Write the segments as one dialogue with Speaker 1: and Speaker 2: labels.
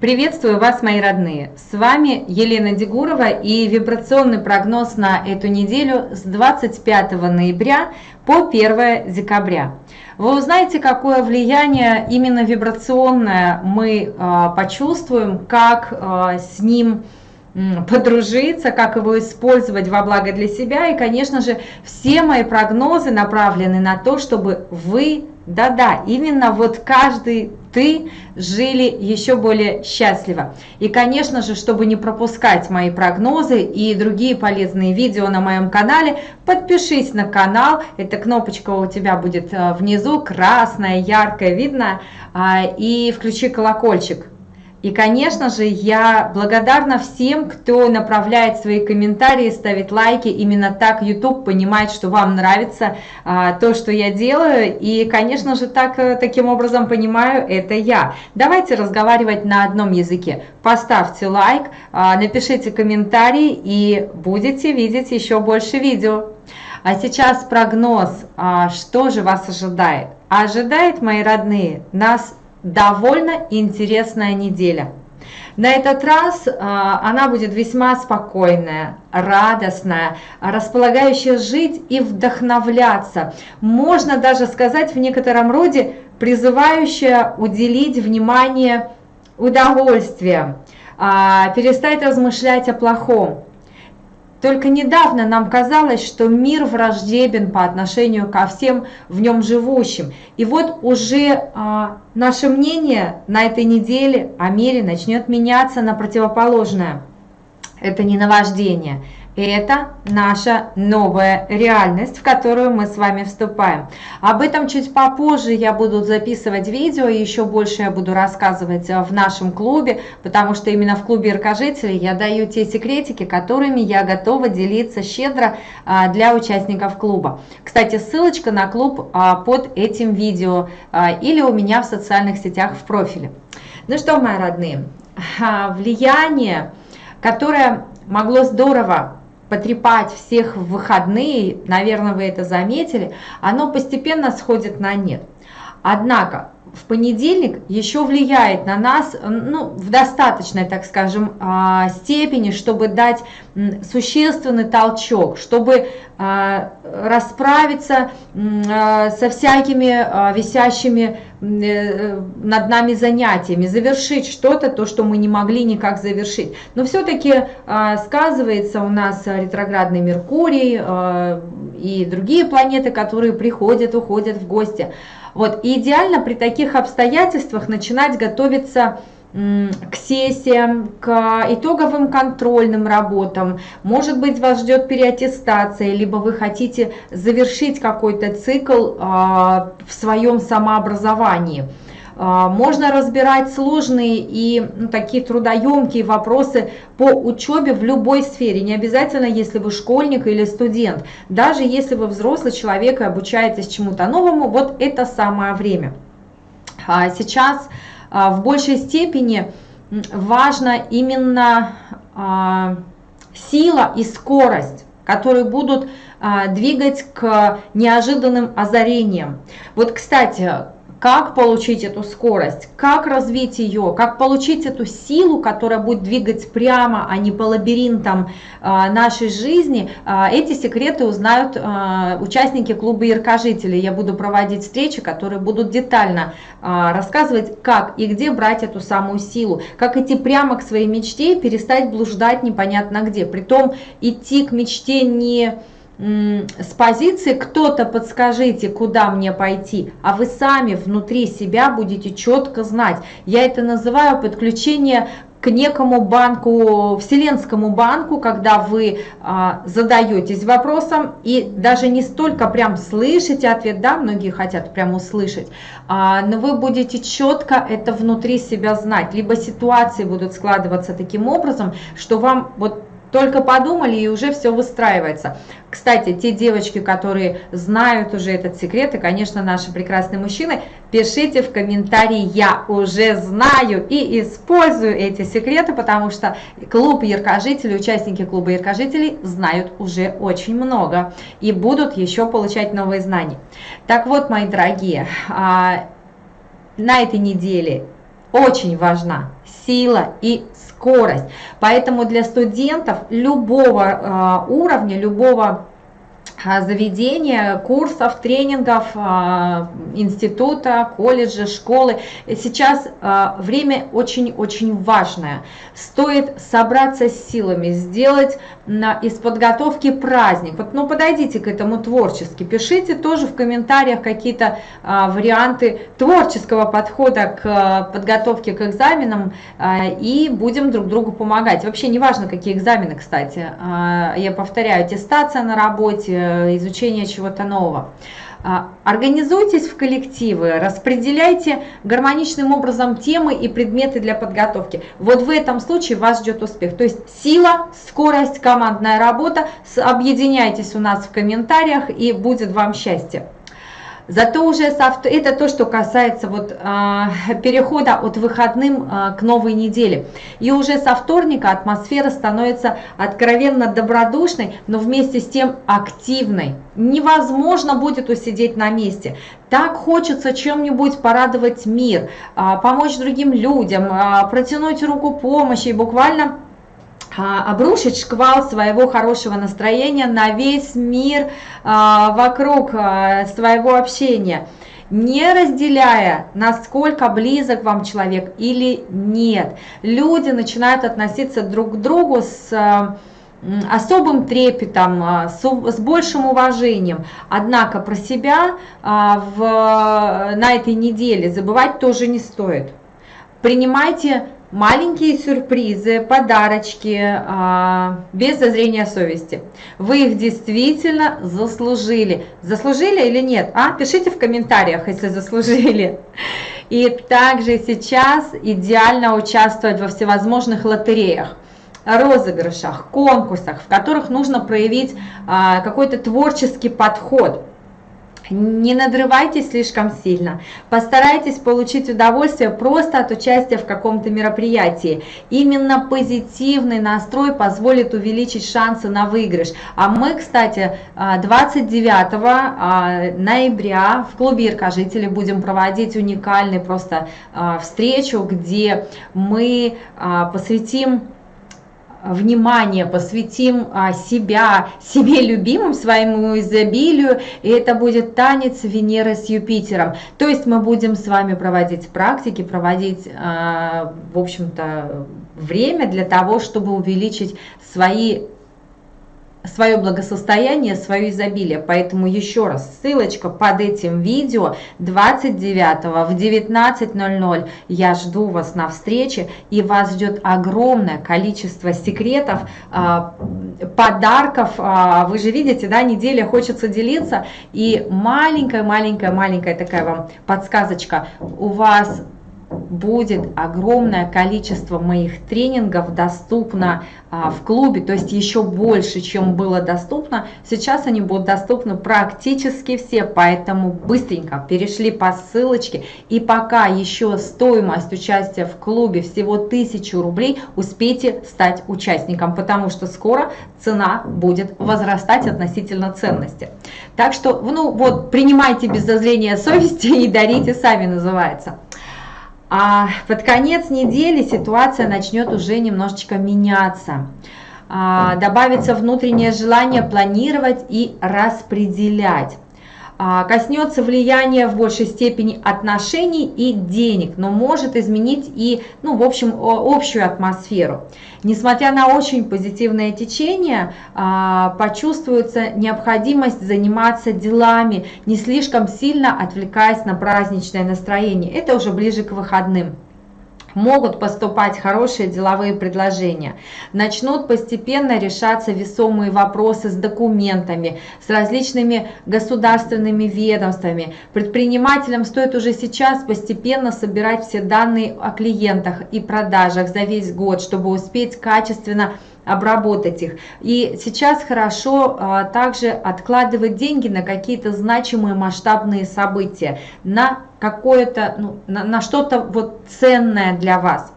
Speaker 1: Приветствую вас, мои родные! С вами Елена Дегурова и вибрационный прогноз на эту неделю с 25 ноября по 1 декабря. Вы узнаете, какое влияние именно вибрационное мы э, почувствуем, как э, с ним подружиться, как его использовать во благо для себя. И, конечно же, все мои прогнозы направлены на то, чтобы вы да-да, именно вот каждый ты жили еще более счастливо. И, конечно же, чтобы не пропускать мои прогнозы и другие полезные видео на моем канале, подпишись на канал. Эта кнопочка у тебя будет э, внизу, красная, яркая, видно. А, и включи колокольчик и, конечно же, я благодарна всем, кто направляет свои комментарии, ставит лайки. Именно так YouTube понимает, что вам нравится а, то, что я делаю. И, конечно же, так, э, таким образом понимаю, это я. Давайте разговаривать на одном языке. Поставьте лайк, а, напишите комментарий и будете видеть еще больше видео. А сейчас прогноз, а, что же вас ожидает. Ожидает, мои родные, нас довольно интересная неделя. На этот раз э, она будет весьма спокойная, радостная, располагающая жить и вдохновляться. Можно даже сказать в некотором роде призывающая уделить внимание удовольствием, э, перестать размышлять о плохом. Только недавно нам казалось, что мир враждебен по отношению ко всем в нем живущим. И вот уже а, наше мнение на этой неделе о мире начнет меняться на противоположное. Это не наваждение, это наша новая реальность, в которую мы с вами вступаем. Об этом чуть попозже я буду записывать видео, и еще больше я буду рассказывать э, в нашем клубе, потому что именно в клубе Иркожителей я даю те секретики, которыми я готова делиться щедро а, для участников клуба. Кстати, ссылочка на клуб а, под этим видео или у меня в социальных сетях в профиле. Ну что, мои родные, влияние, которое могло здорово потрепать всех в выходные, наверное, вы это заметили, оно постепенно сходит на нет. Однако в понедельник еще влияет на нас ну, в достаточной, так скажем, а, степени, чтобы дать существенный толчок, чтобы а, расправиться а, со всякими висящими э, над нами занятиями, завершить что-то, то, что мы не могли никак завершить. Но все-таки сказывается у нас ретроградный Меркурий и другие планеты, которые приходят, уходят в гости. Вот, и идеально при таких обстоятельствах начинать готовиться к сессиям, к итоговым контрольным работам. Может быть, вас ждет переаттестация, либо вы хотите завершить какой-то цикл а, в своем самообразовании. А, можно разбирать сложные и ну, такие трудоемкие вопросы по учебе в любой сфере. Не обязательно, если вы школьник или студент. Даже если вы взрослый человек и обучаетесь чему-то новому, вот это самое время. А сейчас а, в большей степени важно именно сила и скорость которые будут двигать к неожиданным озарениям. Вот, кстати, как получить эту скорость, как развить ее, как получить эту силу, которая будет двигать прямо, а не по лабиринтам а, нашей жизни, а, эти секреты узнают а, участники клуба Яркожителей. Я буду проводить встречи, которые будут детально рассказывать, как и где брать эту самую силу, как идти прямо к своей мечте и перестать блуждать непонятно где. Притом идти к мечте не с позиции кто-то подскажите, куда мне пойти, а вы сами внутри себя будете четко знать. Я это называю подключение к некому банку, вселенскому банку, когда вы а, задаетесь вопросом и даже не столько прям слышите ответ, да, многие хотят прям услышать, а, но вы будете четко это внутри себя знать, либо ситуации будут складываться таким образом, что вам вот только подумали и уже все выстраивается. Кстати, те девочки, которые знают уже этот секрет, и, конечно, наши прекрасные мужчины, пишите в комментарии «Я уже знаю» и использую эти секреты, потому что клуб яркожителей, участники клуба яркожителей знают уже очень много и будут еще получать новые знания. Так вот, мои дорогие, а, на этой неделе очень важна сила и скорость. Поэтому для студентов любого э, уровня, любого а, заведения, курсов, тренингов, а, института, колледжа, школы. Сейчас а, время очень-очень важное. Стоит собраться с силами, сделать из подготовки праздник. Вот, ну, подойдите к этому творчески, пишите тоже в комментариях какие-то варианты творческого подхода к подготовке к экзаменам и будем друг другу помогать. Вообще не важно, какие экзамены, кстати. Я повторяю, аттестация на работе, изучения чего-то нового. А, организуйтесь в коллективы, распределяйте гармоничным образом темы и предметы для подготовки. Вот в этом случае вас ждет успех. То есть сила, скорость, командная работа. Объединяйтесь у нас в комментариях и будет вам счастье. Зато уже это то, что касается вот, э, перехода от выходным э, к новой неделе. И уже со вторника атмосфера становится откровенно добродушной, но вместе с тем активной. Невозможно будет усидеть на месте. Так хочется чем-нибудь порадовать мир, э, помочь другим людям, э, протянуть руку помощи и буквально обрушить шквал своего хорошего настроения на весь мир а, вокруг а, своего общения, не разделяя, насколько близок вам человек или нет. Люди начинают относиться друг к другу с особым трепетом, с большим уважением. Однако про себя в, на этой неделе забывать тоже не стоит. Принимайте маленькие сюрпризы, подарочки, а, без зазрения совести. Вы их действительно заслужили. Заслужили или нет? А? Пишите в комментариях, если заслужили. И также сейчас идеально участвовать во всевозможных лотереях розыгрышах, конкурсах, в которых нужно проявить а, какой-то творческий подход. Не надрывайтесь слишком сильно, постарайтесь получить удовольствие просто от участия в каком-то мероприятии. Именно позитивный настрой позволит увеличить шансы на выигрыш. А мы, кстати, 29 а, а, ноября в клубе Иркожители будем проводить уникальный просто а, встречу, где мы посвятим внимание посвятим а, себя, себе любимым, своему изобилию, и это будет танец Венеры с Юпитером. То есть мы будем с вами проводить практики, проводить, а, в общем-то, время для того, чтобы увеличить свои свое благосостояние, свое изобилие. Поэтому еще раз, ссылочка под этим видео 29 в 19.00 я жду вас на встрече и вас ждет огромное количество секретов, а, подарков. А, вы же видите, да, неделя хочется делиться и маленькая-маленькая-маленькая такая вам подсказочка. У вас будет огромное количество моих тренингов доступно а, в клубе, то есть еще больше, чем было доступно. Сейчас они будут доступны практически все, поэтому быстренько перешли по ссылочке. И пока еще стоимость участия в клубе всего 1000 рублей, успейте стать участником, потому что скоро цена будет возрастать относительно ценности. Так что, ну вот, принимайте без зазрения совести и дарите сами, называется. А под конец недели ситуация начнет уже немножечко меняться. А, добавится внутреннее желание планировать и распределять. А, коснется влияния в большей степени отношений и денег, но может изменить и, ну, в общем, общую атмосферу. Несмотря на очень позитивное течение, а, почувствуется необходимость заниматься делами, не слишком сильно отвлекаясь на праздничное настроение. Это уже ближе к выходным могут поступать хорошие деловые предложения. Начнут постепенно решаться весомые вопросы с документами, с различными государственными ведомствами. Предпринимателям стоит уже сейчас постепенно собирать все данные о клиентах и продажах за весь год, чтобы успеть качественно обработать их. И сейчас хорошо а, также откладывать деньги на какие-то значимые масштабные события, на какое-то, ну, на, на что-то вот ценное для вас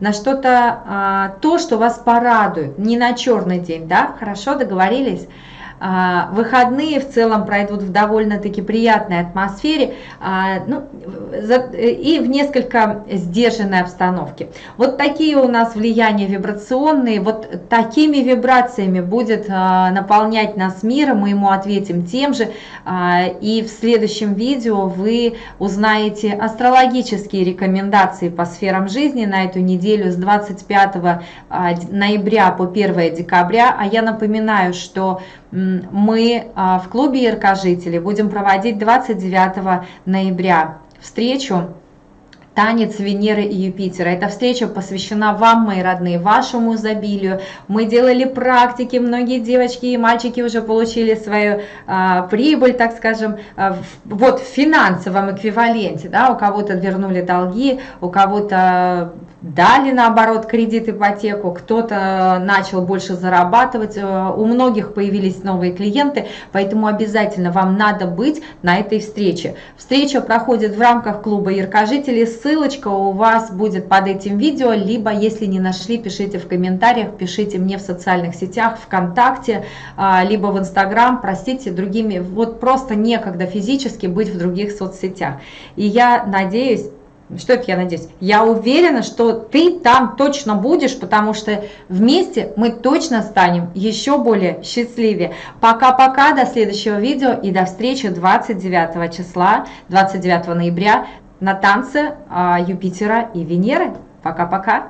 Speaker 1: на что-то, а, то, что вас порадует, не на черный день, да, хорошо, договорились? А, выходные в целом пройдут в довольно-таки приятной атмосфере а, ну, и в несколько сдержанной обстановке. Вот такие у нас влияния вибрационные, вот такими вибрациями будет наполнять нас мир, мы ему ответим тем же, и в следующем видео вы узнаете астрологические рекомендации по сферам жизни на эту неделю с 25 ноября по 1 декабря, а я напоминаю, что мы а, в клубе Яркожители будем проводить 29 ноября встречу Танец Венеры и Юпитера. Эта встреча посвящена вам, мои родные, вашему изобилию. Мы делали практики, многие девочки и мальчики уже получили свою а, прибыль, так скажем, а, вот в финансовом эквиваленте. Да, у кого-то вернули долги, у кого-то дали наоборот кредит, ипотеку, кто-то начал больше зарабатывать, э, у многих появились новые клиенты, поэтому обязательно вам надо быть на этой встрече. Встреча проходит в рамках клуба Яркожители, ссылочка у вас будет под этим видео, либо если не нашли, пишите в комментариях, пишите мне в социальных сетях, ВКонтакте, а, либо в Инстаграм, простите, другими, вот просто некогда физически быть в других соцсетях. И я надеюсь, что это я надеюсь? Я уверена, что ты там точно будешь, потому что вместе мы точно станем еще более счастливее. Пока-пока, до следующего видео и до встречи 29 числа, 29 ноября на танце а, Юпитера и Венеры. Пока-пока.